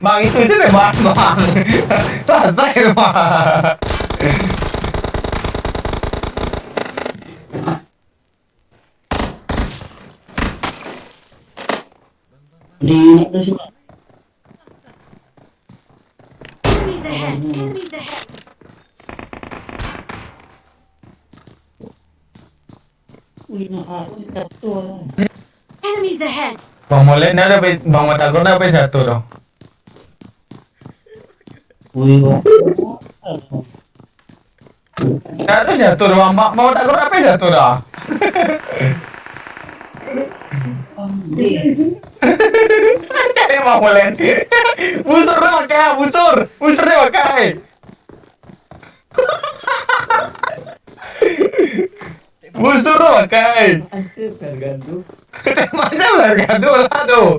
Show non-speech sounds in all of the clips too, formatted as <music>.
망이 쓰시네 망망 싸싸해 망 đi nó cứ xuống Enemies ahead! Enemies ahead! Ui, nó hả? Ui, tập tua rồi. Enemies ahead! Vòng một lên nữa đâu, vòng một thằng cũng đâu bây giờ tụi đâu. Kok. Ada jatuh dong, bang mau Matagor apa jatuh dong? Cari bang Molen. Busur dong pakai, busur, busur deh pakai. Busur dong pakai. Masa bergantung lah tuh.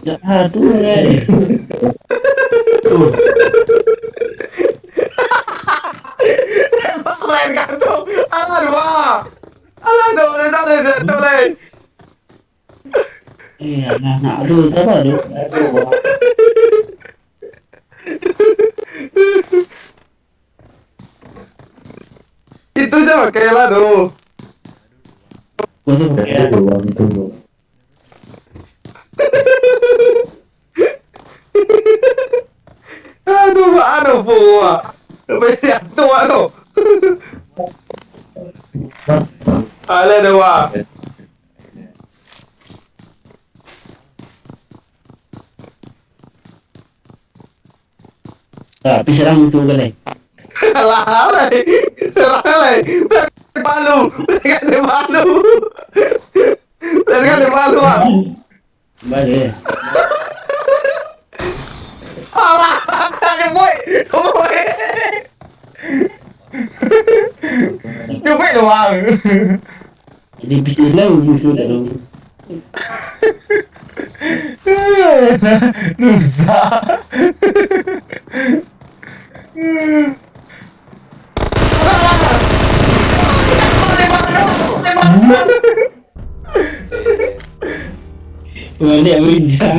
Ya, aduh. Alah bang, alah dong. Iya, nah, nah, aduh, aduh, aduh. Itu aja pakai lah tuh. Tuh. <laughs> Aduh, ano po? May siyento ano? Ala nawa. Tapi serang itu kan, eh. <laughs> Ala, ala. Serang ala. Palu. Teka de palu ah. Balik. Ala, kaya boy. Boy. Cupit doang. Jadi bisnis lah musuh dah dulu. Nusa. Balik <laughs> bintang.